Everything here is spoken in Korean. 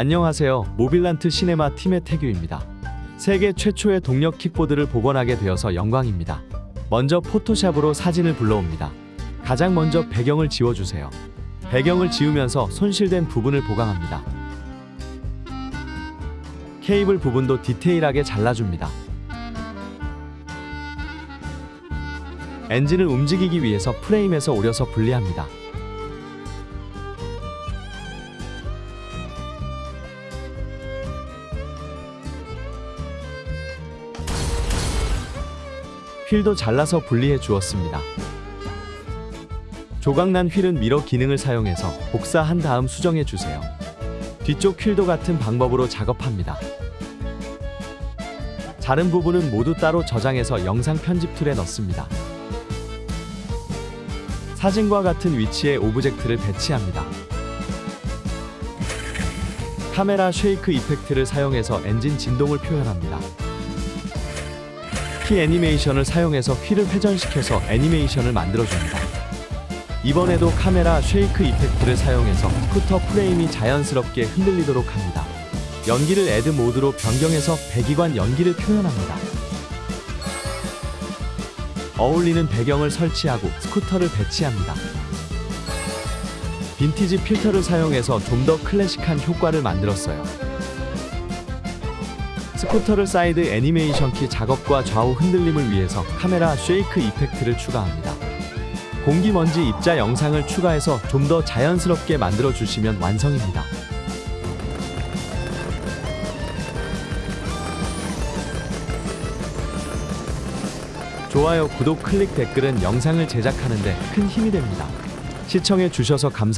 안녕하세요. 모빌란트 시네마 팀의 태규입니다. 세계 최초의 동력 킥보드를 복원하게 되어서 영광입니다. 먼저 포토샵으로 사진을 불러옵니다. 가장 먼저 배경을 지워주세요. 배경을 지우면서 손실된 부분을 보강합니다. 케이블 부분도 디테일하게 잘라줍니다. 엔진을 움직이기 위해서 프레임에서 오려서 분리합니다. 휠도 잘라서 분리해 주었습니다. 조각난 휠은 mirror 기능을 사용해서 복사한 다음 수정해 주세요. 뒤쪽 휠도 같은 방법으로 작업합니다. 자른 부분은 모두 따로 저장해서 영상 편집 tool에 넣습니다. 사진과 같은 위치에 object를 배치합니다. 카메라 shake effect를 사용해서 엔진 진동을 표현합니다. 키 애니메이션을 사용해서 휠을 회전시켜서 애니메이션을 만들어줍니다. 이번에도 카메라 shake effect를 사용해서 스쿠터 프레임이 자연스럽게 흔들리도록 합니다. 연기를 add 모드로 변경해서 배기관 연기를 표현합니다. 어울리는 배경을 설치하고 스쿠터를 배치합니다. 빈티지 필터를 사용해서 좀 더 클래식한 효과를 만들었어요. 스쿠터를 사이드 애니메이션 키 작업과 좌우 흔들림을 위해서 카메라 shake effect를 추가합니다. 공기먼지 입자 영상을 추가해서 좀 더 자연스럽게 만들어 주시면 완성입니다. 좋아요, 구독, 클릭, 댓글은 영상을 제작하는 데 큰 힘이 됩니다. 시청해 주셔서 감사합니다.